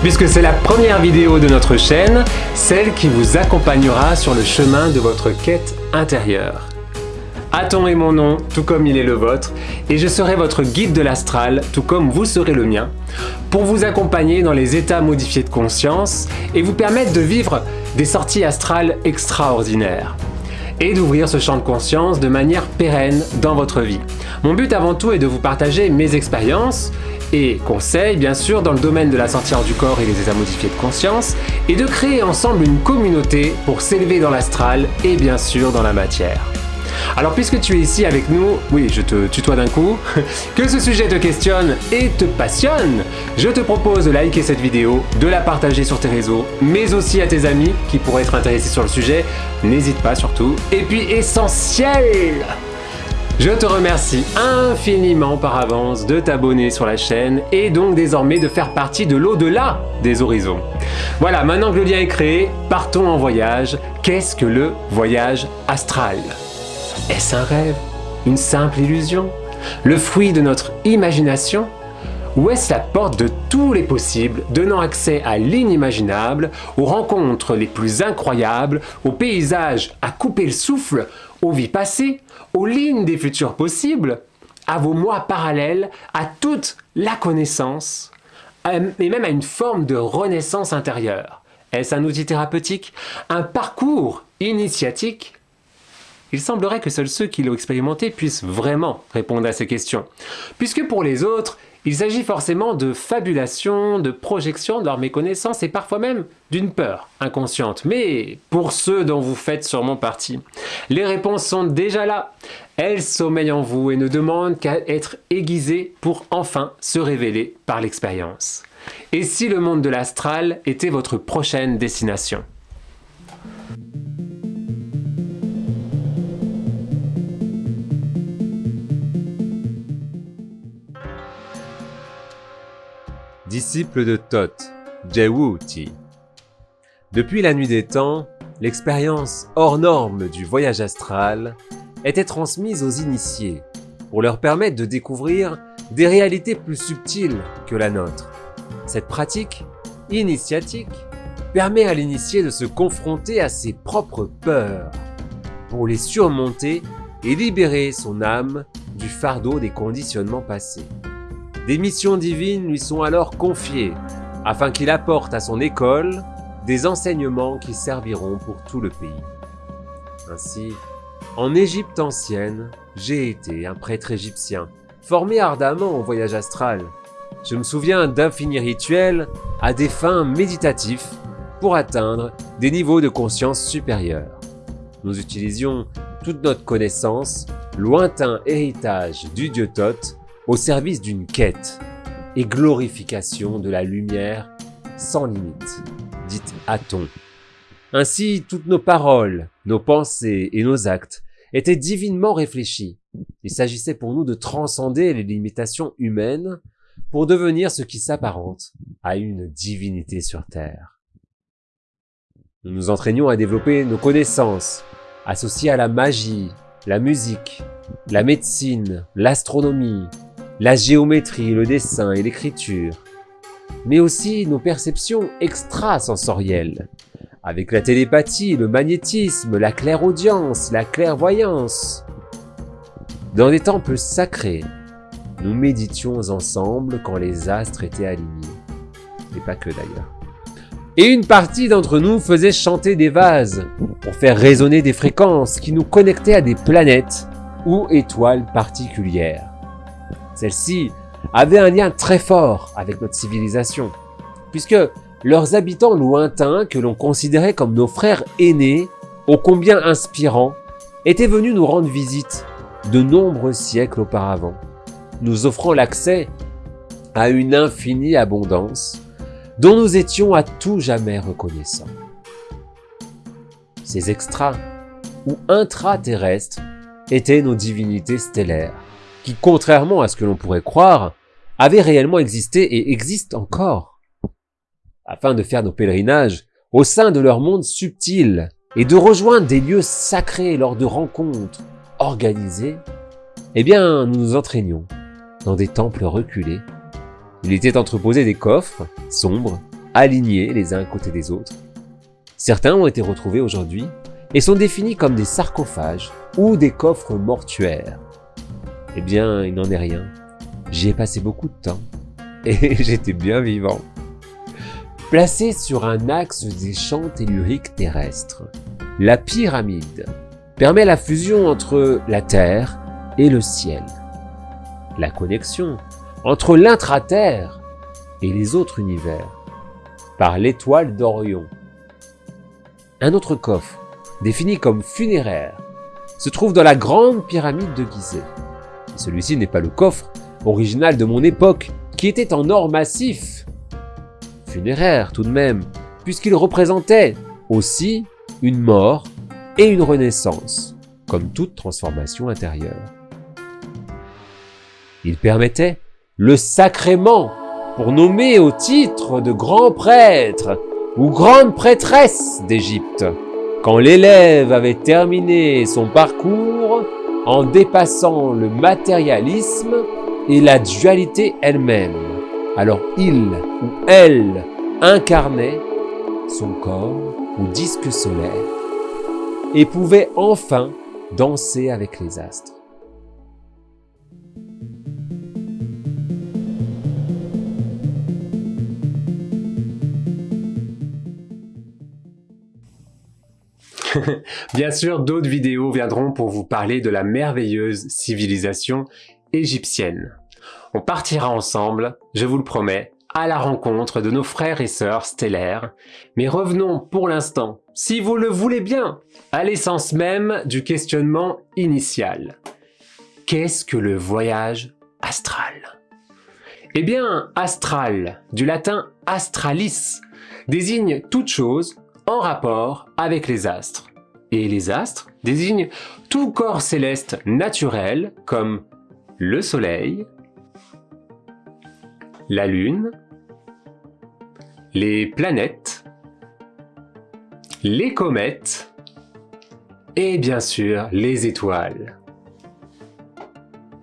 puisque c'est la première vidéo de notre chaîne, celle qui vous accompagnera sur le chemin de votre quête intérieure. Aton est mon nom, tout comme il est le vôtre, et je serai votre guide de l'astral, tout comme vous serez le mien, pour vous accompagner dans les états modifiés de conscience et vous permettre de vivre des sorties astrales extraordinaires et d'ouvrir ce champ de conscience de manière pérenne dans votre vie. Mon but avant tout est de vous partager mes expériences et conseils bien sûr dans le domaine de la sortie hors du corps et des états modifiés de conscience et de créer ensemble une communauté pour s'élever dans l'astral et bien sûr dans la matière. Alors puisque tu es ici avec nous, oui je te tutoie d'un coup, que ce sujet te questionne et te passionne, je te propose de liker cette vidéo, de la partager sur tes réseaux, mais aussi à tes amis qui pourraient être intéressés sur le sujet, n'hésite pas surtout. Et puis essentiel je te remercie infiniment par avance de t'abonner sur la chaîne et donc désormais de faire partie de l'au-delà des horizons. Voilà, maintenant que le lien est créé, partons en voyage. Qu'est-ce que le voyage astral? Est-ce un rêve? Une simple illusion? Le fruit de notre imagination? Ou est-ce la porte de tous les possibles, donnant accès à l'inimaginable, aux rencontres les plus incroyables, aux paysages à couper le souffle, aux vies passées, aux lignes des futurs possibles, à vos mois parallèles, à toute la connaissance, et même à une forme de renaissance intérieure. Est-ce un outil thérapeutique? Un parcours initiatique? Il semblerait que seuls ceux qui l'ont expérimenté puissent vraiment répondre à ces questions. Puisque pour les autres, il s'agit forcément de fabulation, de projection de leur méconnaissance et parfois même d'une peur inconsciente. Mais pour ceux dont vous faites sûrement partie, les réponses sont déjà là. Elles sommeillent en vous et ne demandent qu'à être aiguisées pour enfin se révéler par l'expérience. Et si le monde de l'astral était votre prochaine destination? Disciple de Thoth, Jewuti. Depuis la nuit des temps, l'expérience hors norme du voyage astral était transmise aux initiés pour leur permettre de découvrir des réalités plus subtiles que la nôtre. Cette pratique initiatique permet à l'initié de se confronter à ses propres peurs pour les surmonter et libérer son âme du fardeau des conditionnements passés. Des missions divines lui sont alors confiées, afin qu'il apporte à son école des enseignements qui serviront pour tout le pays. Ainsi, en Égypte ancienne, j'ai été un prêtre égyptien, formé ardemment au voyage astral. Je me souviens d'infinis rituels à des fins méditatifs pour atteindre des niveaux de conscience supérieurs. Nous utilisions toute notre connaissance, lointain héritage du dieu Thoth, au service d'une quête et glorification de la lumière sans limite, dite Aton. Ainsi, toutes nos paroles, nos pensées et nos actes étaient divinement réfléchis. Il s'agissait pour nous de transcender les limitations humaines pour devenir ce qui s'apparente à une divinité sur Terre. Nous nous entraînions à développer nos connaissances, associées à la magie, la musique, la médecine, l'astronomie, la géométrie, le dessin et l'écriture, mais aussi nos perceptions extrasensorielles, avec la télépathie, le magnétisme, la clairaudience, la clairvoyance. Dans des temples sacrés, nous méditions ensemble quand les astres étaient alignés, et pas que d'ailleurs. Et une partie d'entre nous faisait chanter des vases pour faire résonner des fréquences qui nous connectaient à des planètes ou étoiles particulières. Celles-ci avaient un lien très fort avec notre civilisation, puisque leurs habitants lointains, que l'on considérait comme nos frères aînés, ô combien inspirants, étaient venus nous rendre visite de nombreux siècles auparavant, nous offrant l'accès à une infinie abondance dont nous étions à tout jamais reconnaissants. Ces extras ou intraterrestres étaient nos divinités stellaires, qui, contrairement à ce que l'on pourrait croire, avait réellement existé et existe encore. Afin de faire nos pèlerinages au sein de leur monde subtil et de rejoindre des lieux sacrés lors de rencontres organisées, eh bien, nous nous entraînions dans des temples reculés Il était entreposé des coffres, sombres, alignés les uns à côté des autres. Certains ont été retrouvés aujourd'hui et sont définis comme des sarcophages ou des coffres mortuaires. Eh bien, il n'en est rien. J'y ai passé beaucoup de temps et j'étais bien vivant. Placé sur un axe des champs telluriques terrestres, la pyramide permet la fusion entre la Terre et le ciel. La connexion entre l'intra-terre et les autres univers par l'étoile d'Orion. Un autre coffre, défini comme funéraire, se trouve dans la grande pyramide de Gizeh. Celui-ci n'est pas le coffre original de mon époque, qui était en or massif. Funéraire tout de même, puisqu'il représentait aussi une mort et une renaissance, comme toute transformation intérieure. Il permettait le sacrement pour nommer au titre de grand prêtre ou grande prêtresse d'Égypte. Quand l'élève avait terminé son parcours en dépassant le matérialisme et la dualité elle-même, alors il ou elle incarnait son corps ou disque solaire et pouvait enfin danser avec les astres. Bien sûr, d'autres vidéos viendront pour vous parler de la merveilleuse civilisation égyptienne. On partira ensemble, je vous le promets, à la rencontre de nos frères et sœurs stellaires. Mais revenons pour l'instant, si vous le voulez bien, à l'essence même du questionnement initial. Qu'est-ce que le voyage astral? Eh bien, astral, du latin astralis, désigne toute chose en rapport avec les astres. Et les astres désignent tout corps céleste naturel comme le soleil, la lune, les planètes, les comètes et bien sûr les étoiles.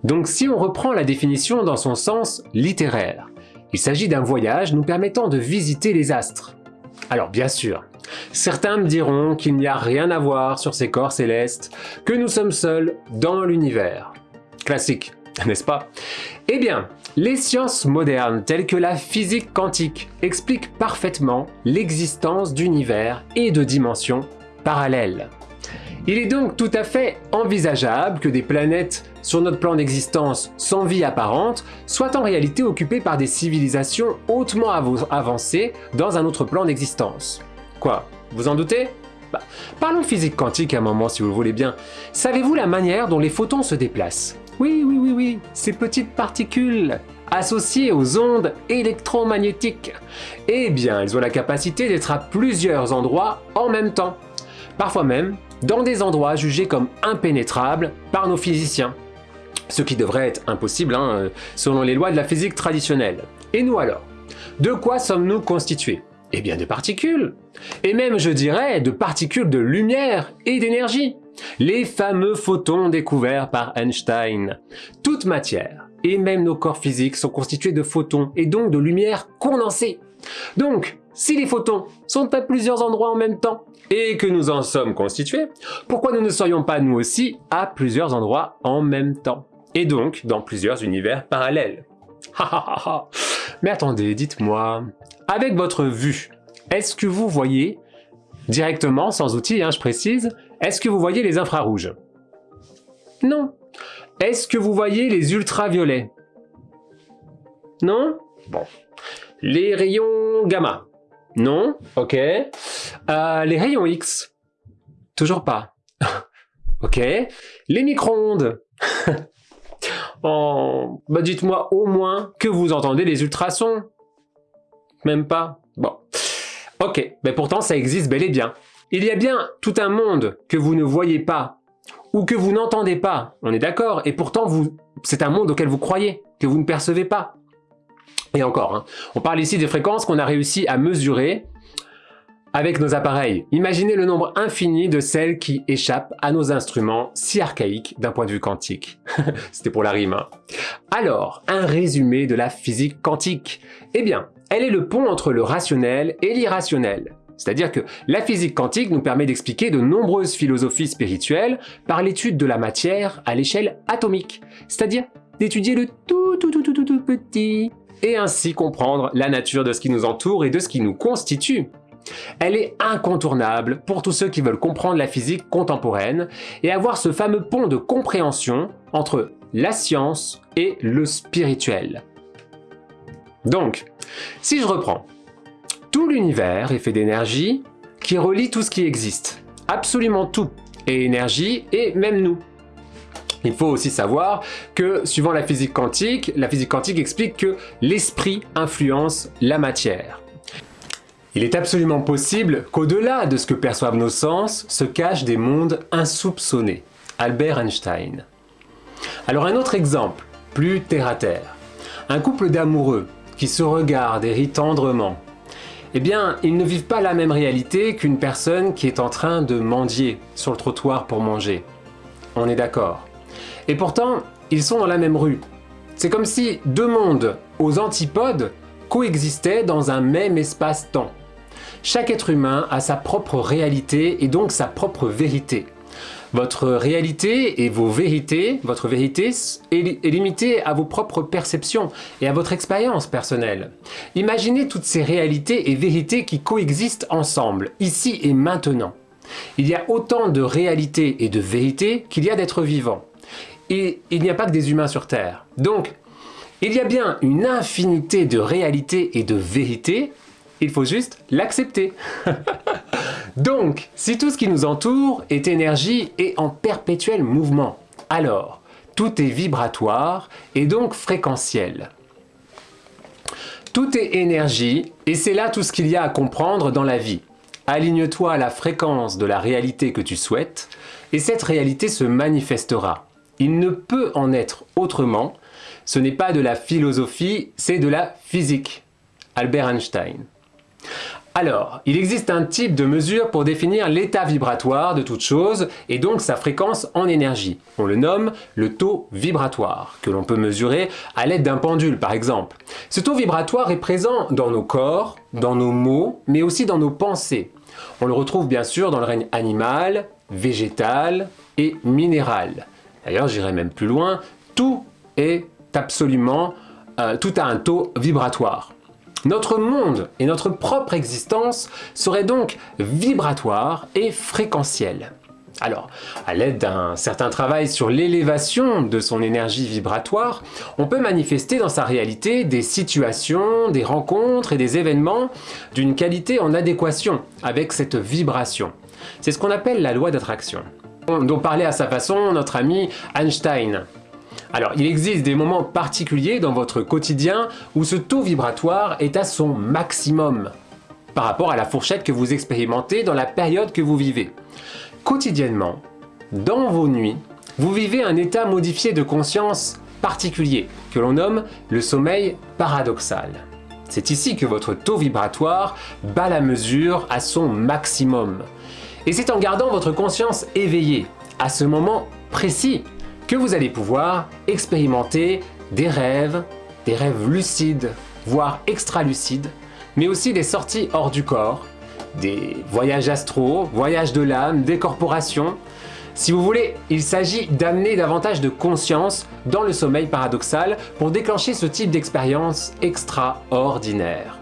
Donc si on reprend la définition dans son sens littéraire, il s'agit d'un voyage nous permettant de visiter les astres. Alors bien sûr, Certains me diront qu'il n'y a rien à voir sur ces corps célestes, que nous sommes seuls dans l'univers. Classique, n'est-ce pas? Eh bien, les sciences modernes telles que la physique quantique expliquent parfaitement l'existence d'univers et de dimensions parallèles. Il est donc tout à fait envisageable que des planètes sur notre plan d'existence sans vie apparente soient en réalité occupées par des civilisations hautement avancées dans un autre plan d'existence. Quoi Vous en doutez? Bah, Parlons physique quantique un moment si vous le voulez bien. Savez-vous la manière dont les photons se déplacent? Oui, oui, oui, oui, ces petites particules associées aux ondes électromagnétiques. Eh bien, elles ont la capacité d'être à plusieurs endroits en même temps. Parfois même dans des endroits jugés comme impénétrables par nos physiciens. Ce qui devrait être impossible hein, selon les lois de la physique traditionnelle. Et nous alors? De quoi sommes-nous constitués? Eh bien de particules. Et même, je dirais, de particules de lumière et d'énergie. Les fameux photons découverts par Einstein. Toute matière, et même nos corps physiques, sont constitués de photons, et donc de lumière condensée. Donc, si les photons sont à plusieurs endroits en même temps, et que nous en sommes constitués, pourquoi nous ne serions pas nous aussi à plusieurs endroits en même temps? Et donc, dans plusieurs univers parallèles. Mais attendez, dites-moi, avec votre vue, est-ce que vous voyez directement, sans outil, hein, je précise, est-ce que vous voyez les infrarouges? Non. Est-ce que vous voyez les ultraviolets? Non? Bon. Les rayons gamma? Non Ok. Euh, les rayons X? Toujours pas. ok. Les micro-ondes? bah dites-moi au moins que vous entendez les ultrasons. Même pas Bon. Ok, mais pourtant ça existe bel et bien. Il y a bien tout un monde que vous ne voyez pas, ou que vous n'entendez pas, on est d'accord, et pourtant c'est un monde auquel vous croyez, que vous ne percevez pas. Et encore, hein, on parle ici des fréquences qu'on a réussi à mesurer avec nos appareils. Imaginez le nombre infini de celles qui échappent à nos instruments si archaïques d'un point de vue quantique. C'était pour la rime. Hein. Alors, un résumé de la physique quantique. Eh bien, elle est le pont entre le rationnel et l'irrationnel. C'est-à-dire que la physique quantique nous permet d'expliquer de nombreuses philosophies spirituelles par l'étude de la matière à l'échelle atomique, c'est-à-dire d'étudier le tout tout tout tout tout tout petit, et ainsi comprendre la nature de ce qui nous entoure et de ce qui nous constitue. Elle est incontournable pour tous ceux qui veulent comprendre la physique contemporaine et avoir ce fameux pont de compréhension entre la science et le spirituel. Donc, si je reprends, tout l'univers est fait d'énergie qui relie tout ce qui existe, absolument tout, et énergie et même nous. Il faut aussi savoir que, suivant la physique quantique, la physique quantique explique que l'esprit influence la matière. Il est absolument possible qu'au-delà de ce que perçoivent nos sens se cachent des mondes insoupçonnés. Albert Einstein. Alors un autre exemple, plus terre à terre. Un couple d'amoureux qui se regardent et rient tendrement. Eh bien, ils ne vivent pas la même réalité qu'une personne qui est en train de mendier sur le trottoir pour manger. On est d'accord. Et pourtant, ils sont dans la même rue. C'est comme si deux mondes aux antipodes coexistaient dans un même espace-temps. Chaque être humain a sa propre réalité et donc sa propre vérité. Votre réalité et vos vérités, votre vérité est, limitée à vos propres perceptions et à votre expérience personnelle. Imaginez toutes ces réalités et vérités qui coexistent ensemble, ici et maintenant. Il y a autant de réalités et de vérités qu'il y a d'êtres vivants. Et il n'y a pas que des humains sur Terre. Donc, il y a bien une infinité de réalités et de vérités, il faut juste l'accepter. Donc, si tout ce qui nous entoure est énergie et en perpétuel mouvement, alors tout est vibratoire et donc fréquentiel. Tout est énergie et c'est là tout ce qu'il y a à comprendre dans la vie. Aligne-toi à la fréquence de la réalité que tu souhaites et cette réalité se manifestera. Il ne peut en être autrement. Ce n'est pas de la philosophie, c'est de la physique. Albert Einstein. Alors, il existe un type de mesure pour définir l'état vibratoire de toute chose et donc sa fréquence en énergie. On le nomme le taux vibratoire, que l'on peut mesurer à l'aide d'un pendule par exemple. Ce taux vibratoire est présent dans nos corps, dans nos mots, mais aussi dans nos pensées. On le retrouve bien sûr dans le règne animal, végétal et minéral. D'ailleurs, j'irai même plus loin, tout est absolument, euh, tout a un taux vibratoire. Notre monde et notre propre existence seraient donc vibratoires et fréquentiels. Alors, à l'aide d'un certain travail sur l'élévation de son énergie vibratoire, on peut manifester dans sa réalité des situations, des rencontres et des événements d'une qualité en adéquation avec cette vibration. C'est ce qu'on appelle la loi d'attraction dont parlait à sa façon notre ami Einstein. Alors, il existe des moments particuliers dans votre quotidien où ce taux vibratoire est à son maximum par rapport à la fourchette que vous expérimentez dans la période que vous vivez. Quotidiennement, dans vos nuits, vous vivez un état modifié de conscience particulier que l'on nomme le sommeil paradoxal. C'est ici que votre taux vibratoire bat la mesure à son maximum. Et c'est en gardant votre conscience éveillée à ce moment précis que vous allez pouvoir expérimenter des rêves, des rêves lucides, voire extra-lucides, mais aussi des sorties hors du corps, des voyages astraux, voyages de l'âme, des corporations. Si vous voulez, il s'agit d'amener davantage de conscience dans le sommeil paradoxal pour déclencher ce type d'expérience extraordinaire.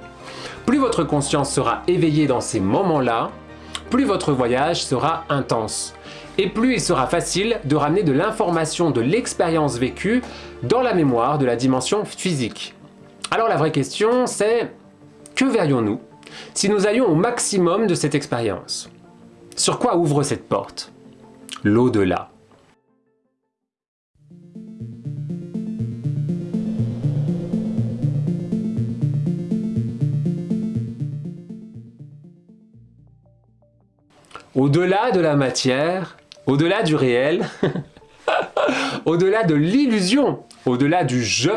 Plus votre conscience sera éveillée dans ces moments-là, plus votre voyage sera intense et plus il sera facile de ramener de l'information de l'expérience vécue dans la mémoire de la dimension physique. Alors la vraie question c'est, que verrions-nous si nous allions au maximum de cette expérience? Sur quoi ouvre cette porte? L'au-delà. Au-delà de la matière, au-delà du réel, au-delà de l'illusion, au-delà du je,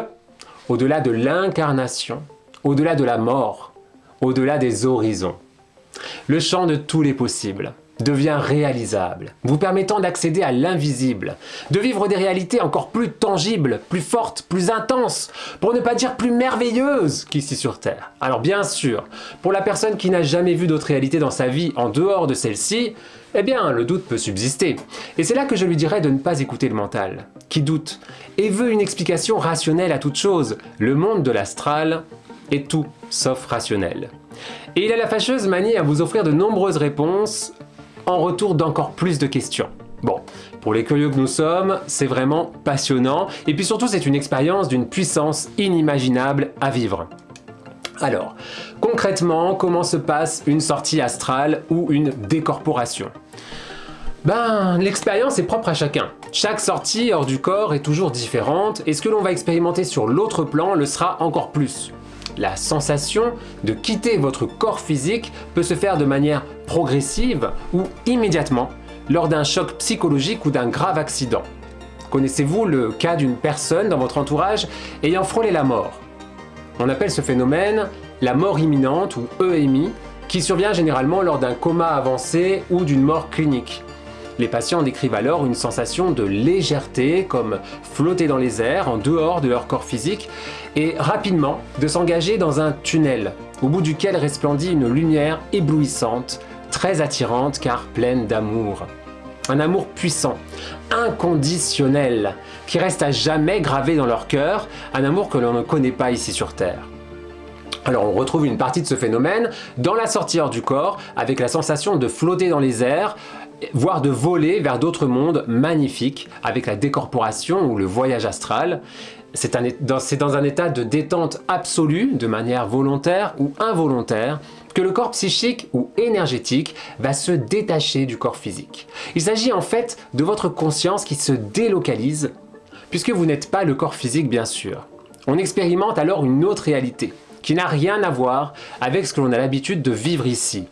au-delà de l'incarnation, au-delà de la mort, au-delà des horizons. Le champ de tous les possibles devient réalisable, vous permettant d'accéder à l'invisible, de vivre des réalités encore plus tangibles, plus fortes, plus intenses, pour ne pas dire plus merveilleuses qu'ici sur Terre. Alors bien sûr, pour la personne qui n'a jamais vu d'autres réalités dans sa vie en dehors de celle-ci, eh bien le doute peut subsister. Et c'est là que je lui dirais de ne pas écouter le mental, qui doute, et veut une explication rationnelle à toute chose. Le monde de l'astral est tout sauf rationnel. Et il a la fâcheuse manie à vous offrir de nombreuses réponses en retour d'encore plus de questions. Bon, pour les curieux que nous sommes, c'est vraiment passionnant, et puis surtout c'est une expérience d'une puissance inimaginable à vivre. Alors, concrètement, comment se passe une sortie astrale ou une décorporation? Ben, l'expérience est propre à chacun. Chaque sortie hors du corps est toujours différente et ce que l'on va expérimenter sur l'autre plan le sera encore plus. La sensation de quitter votre corps physique peut se faire de manière progressive ou immédiatement lors d'un choc psychologique ou d'un grave accident. Connaissez-vous le cas d'une personne dans votre entourage ayant frôlé la mort? On appelle ce phénomène la mort imminente ou EMI qui survient généralement lors d'un coma avancé ou d'une mort clinique. Les patients décrivent alors une sensation de légèreté, comme flotter dans les airs, en dehors de leur corps physique, et rapidement de s'engager dans un tunnel, au bout duquel resplendit une lumière éblouissante, très attirante car pleine d'amour. Un amour puissant, inconditionnel, qui reste à jamais gravé dans leur cœur, un amour que l'on ne connaît pas ici sur Terre. Alors on retrouve une partie de ce phénomène dans la sortie hors du corps, avec la sensation de flotter dans les airs, voire de voler vers d'autres mondes magnifiques avec la décorporation ou le voyage astral. C'est dans un état de détente absolue, de manière volontaire ou involontaire, que le corps psychique ou énergétique va se détacher du corps physique. Il s'agit en fait de votre conscience qui se délocalise, puisque vous n'êtes pas le corps physique bien sûr. On expérimente alors une autre réalité, qui n'a rien à voir avec ce que l'on a l'habitude de vivre ici.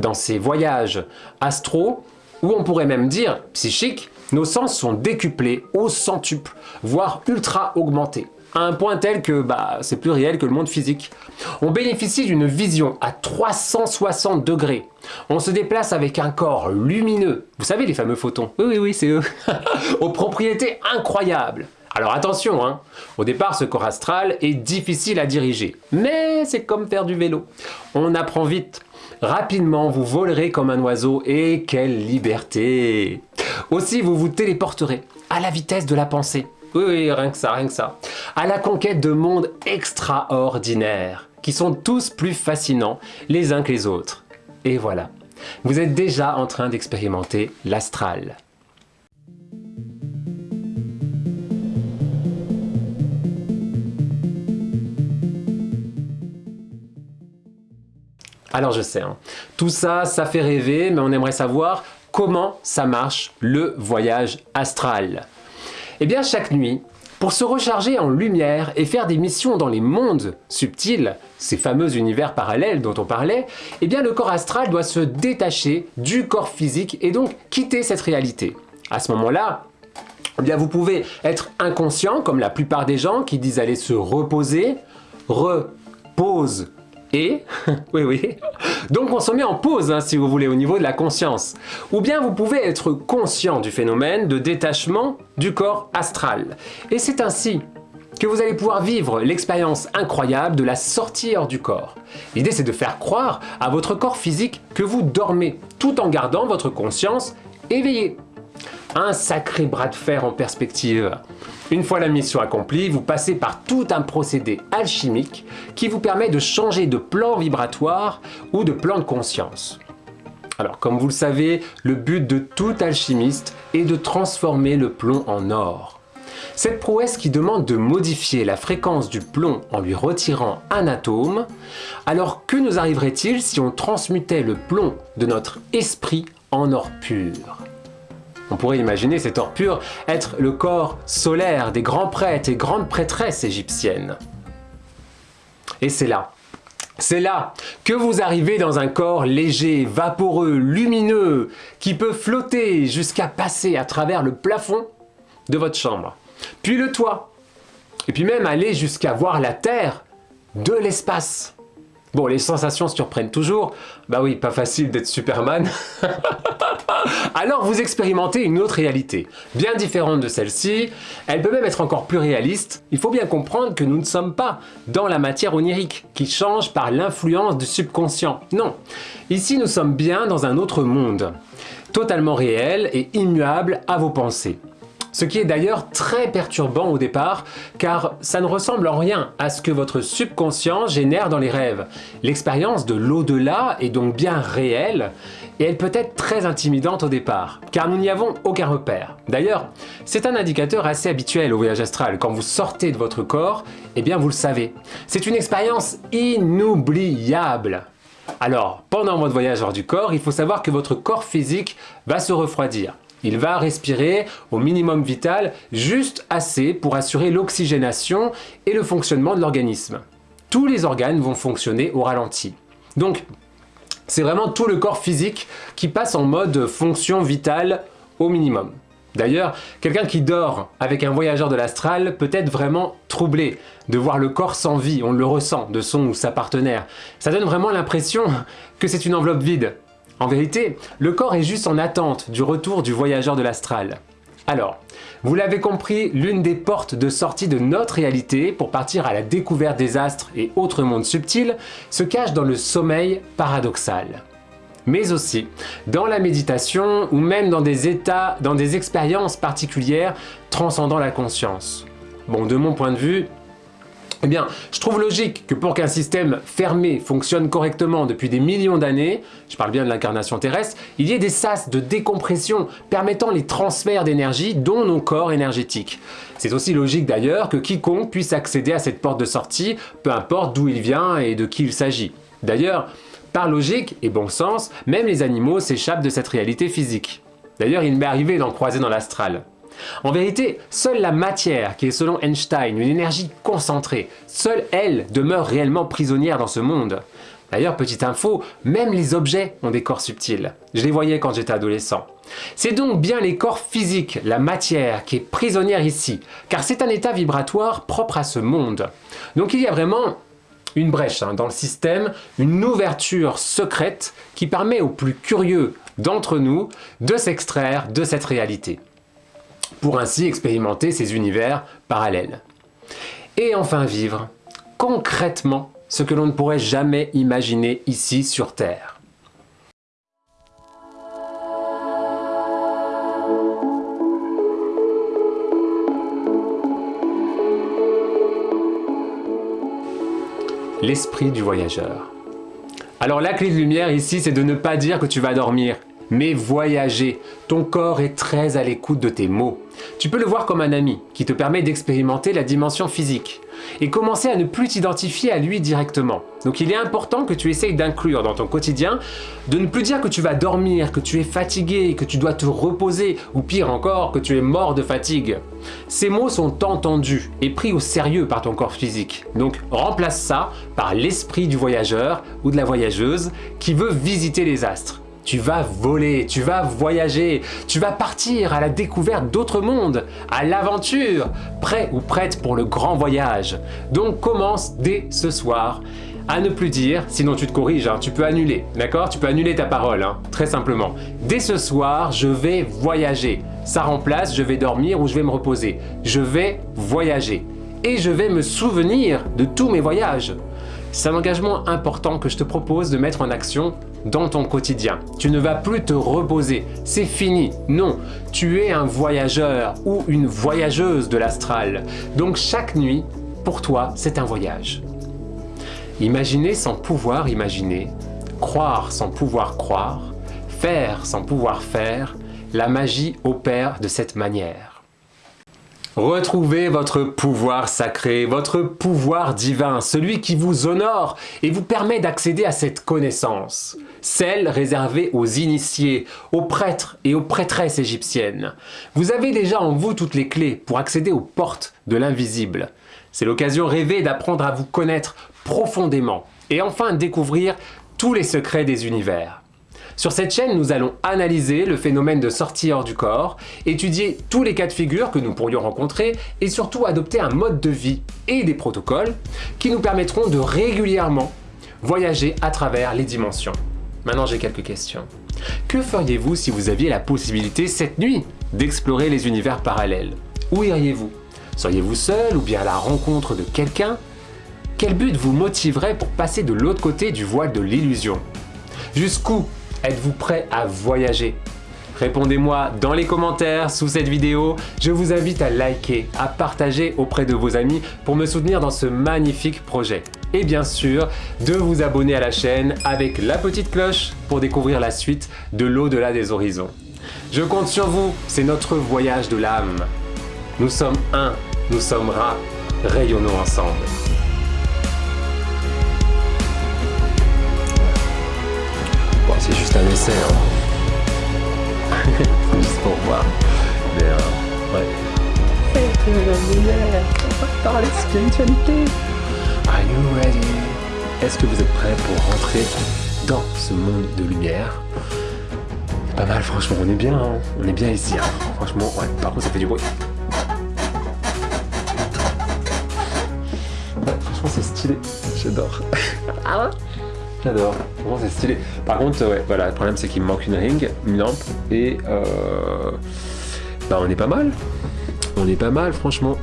Dans ces voyages astro, ou on pourrait même dire psychiques, nos sens sont décuplés au centuple, voire ultra augmentés, à un point tel que bah, c'est plus réel que le monde physique. On bénéficie d'une vision à 360 degrés. On se déplace avec un corps lumineux. Vous savez les fameux photons Oui, oui, oui, c'est eux. aux propriétés incroyables. Alors attention, hein. au départ ce corps astral est difficile à diriger, mais c'est comme faire du vélo. On apprend vite. Rapidement, vous volerez comme un oiseau et quelle liberté Aussi, vous vous téléporterez à la vitesse de la pensée. Oui, oui, rien que ça, rien que ça. À la conquête de mondes extraordinaires, qui sont tous plus fascinants les uns que les autres. Et voilà, vous êtes déjà en train d'expérimenter l'astral. Alors je sais, hein. tout ça, ça fait rêver, mais on aimerait savoir comment ça marche le voyage astral. Eh bien chaque nuit, pour se recharger en lumière et faire des missions dans les mondes subtils, ces fameux univers parallèles dont on parlait, eh bien le corps astral doit se détacher du corps physique et donc quitter cette réalité. À ce moment-là, eh bien vous pouvez être inconscient comme la plupart des gens qui disent aller se reposer, repose et, oui oui, donc on se met en pause hein, si vous voulez au niveau de la conscience. Ou bien vous pouvez être conscient du phénomène de détachement du corps astral. Et c'est ainsi que vous allez pouvoir vivre l'expérience incroyable de la sortie hors du corps. L'idée c'est de faire croire à votre corps physique que vous dormez, tout en gardant votre conscience éveillée. Un sacré bras de fer en perspective. Une fois la mission accomplie, vous passez par tout un procédé alchimique qui vous permet de changer de plan vibratoire ou de plan de conscience. Alors comme vous le savez, le but de tout alchimiste est de transformer le plomb en or. Cette prouesse qui demande de modifier la fréquence du plomb en lui retirant un atome, alors que nous arriverait-il si on transmutait le plomb de notre esprit en or pur? On pourrait imaginer cet or pur être le corps solaire des grands prêtres et grandes prêtresses égyptiennes. Et c'est là, c'est là que vous arrivez dans un corps léger, vaporeux, lumineux, qui peut flotter jusqu'à passer à travers le plafond de votre chambre, puis le toit, et puis même aller jusqu'à voir la Terre de l'espace. Bon, les sensations surprennent toujours. Bah oui, pas facile d'être Superman. Alors vous expérimentez une autre réalité, bien différente de celle-ci. Elle peut même être encore plus réaliste. Il faut bien comprendre que nous ne sommes pas dans la matière onirique, qui change par l'influence du subconscient. Non, ici nous sommes bien dans un autre monde, totalement réel et immuable à vos pensées. Ce qui est d'ailleurs très perturbant au départ, car ça ne ressemble en rien à ce que votre subconscient génère dans les rêves. L'expérience de l'au-delà est donc bien réelle, et elle peut être très intimidante au départ, car nous n'y avons aucun repère. D'ailleurs, c'est un indicateur assez habituel au voyage astral. Quand vous sortez de votre corps, eh bien vous le savez. C'est une expérience inoubliable. Alors, pendant votre voyage hors du corps, il faut savoir que votre corps physique va se refroidir. Il va respirer au minimum vital, juste assez pour assurer l'oxygénation et le fonctionnement de l'organisme. Tous les organes vont fonctionner au ralenti. Donc, c'est vraiment tout le corps physique qui passe en mode fonction vitale au minimum. D'ailleurs, quelqu'un qui dort avec un voyageur de l'astral peut être vraiment troublé de voir le corps sans vie, on le ressent de son ou sa partenaire. Ça donne vraiment l'impression que c'est une enveloppe vide, en vérité, le corps est juste en attente du retour du voyageur de l'astral. Alors, vous l'avez compris, l'une des portes de sortie de notre réalité pour partir à la découverte des astres et autres mondes subtils se cache dans le sommeil paradoxal. Mais aussi dans la méditation ou même dans des états, dans des expériences particulières transcendant la conscience. Bon, de mon point de vue, eh bien, je trouve logique que pour qu'un système fermé fonctionne correctement depuis des millions d'années, je parle bien de l'incarnation terrestre, il y ait des sas de décompression permettant les transferts d'énergie dont nos corps énergétiques. C'est aussi logique d'ailleurs que quiconque puisse accéder à cette porte de sortie, peu importe d'où il vient et de qui il s'agit. D'ailleurs, par logique et bon sens, même les animaux s'échappent de cette réalité physique. D'ailleurs, il m'est arrivé d'en croiser dans l'astral. En vérité, seule la matière, qui est selon Einstein une énergie concentrée, seule elle demeure réellement prisonnière dans ce monde. D'ailleurs, petite info, même les objets ont des corps subtils. Je les voyais quand j'étais adolescent. C'est donc bien les corps physiques, la matière, qui est prisonnière ici, car c'est un état vibratoire propre à ce monde. Donc il y a vraiment une brèche hein, dans le système, une ouverture secrète qui permet aux plus curieux d'entre nous de s'extraire de cette réalité pour ainsi expérimenter ces univers parallèles. Et enfin vivre concrètement ce que l'on ne pourrait jamais imaginer ici sur Terre. L'esprit du voyageur. Alors la clé de lumière ici, c'est de ne pas dire que tu vas dormir, mais voyager. Ton corps est très à l'écoute de tes mots. Tu peux le voir comme un ami qui te permet d'expérimenter la dimension physique et commencer à ne plus t'identifier à lui directement. Donc il est important que tu essayes d'inclure dans ton quotidien de ne plus dire que tu vas dormir, que tu es fatigué, que tu dois te reposer ou pire encore que tu es mort de fatigue. Ces mots sont entendus et pris au sérieux par ton corps physique. Donc remplace ça par l'esprit du voyageur ou de la voyageuse qui veut visiter les astres. Tu vas voler, tu vas voyager, tu vas partir à la découverte d'autres mondes, à l'aventure, prêt ou prête pour le grand voyage. Donc commence dès ce soir à ne plus dire, sinon tu te corriges, hein, tu peux annuler, d'accord? Tu peux annuler ta parole, hein, très simplement. Dès ce soir, je vais voyager. Ça remplace, je vais dormir ou je vais me reposer. Je vais voyager. Et je vais me souvenir de tous mes voyages. C'est un engagement important que je te propose de mettre en action dans ton quotidien. Tu ne vas plus te reposer, c'est fini. Non, tu es un voyageur ou une voyageuse de l'astral. Donc chaque nuit, pour toi, c'est un voyage. Imaginer sans pouvoir imaginer, croire sans pouvoir croire, faire sans pouvoir faire, la magie opère de cette manière. Retrouvez votre pouvoir sacré, votre pouvoir divin, celui qui vous honore et vous permet d'accéder à cette connaissance, celle réservée aux initiés, aux prêtres et aux prêtresses égyptiennes. Vous avez déjà en vous toutes les clés pour accéder aux portes de l'invisible. C'est l'occasion rêvée d'apprendre à vous connaître profondément et enfin découvrir tous les secrets des univers. Sur cette chaîne, nous allons analyser le phénomène de sortie hors du corps, étudier tous les cas de figure que nous pourrions rencontrer et surtout adopter un mode de vie et des protocoles qui nous permettront de régulièrement voyager à travers les dimensions. Maintenant j'ai quelques questions. Que feriez-vous si vous aviez la possibilité cette nuit d'explorer les univers parallèles? Où iriez-vous? Seriez-vous seul ou bien à la rencontre de quelqu'un? Quel but vous motiverait pour passer de l'autre côté du voile de l'illusion? Jusqu'où êtes-vous prêt à voyager? Répondez-moi dans les commentaires sous cette vidéo. Je vous invite à liker, à partager auprès de vos amis pour me soutenir dans ce magnifique projet. Et bien sûr, de vous abonner à la chaîne avec la petite cloche pour découvrir la suite de l'au-delà des horizons. Je compte sur vous, c'est notre voyage de l'âme. Nous sommes un, nous sommes rats, rayonnons ensemble. C'est juste un essai. Hein. Juste pour voir. Mais euh, ouais. Parler spiritualité. Are you ready? Est-ce que vous êtes prêts pour rentrer dans ce monde de lumière? Pas mal, franchement, on est bien, hein. on est bien ici. Hein. Franchement, ouais, par contre, ça fait du bruit. Ouais, franchement, c'est stylé. J'adore. Ah ouais? J'adore, vraiment c'est stylé. Par contre, ouais, voilà, le problème c'est qu'il me manque une ring, une lampe, et euh, bah on est pas mal. On est pas mal, franchement.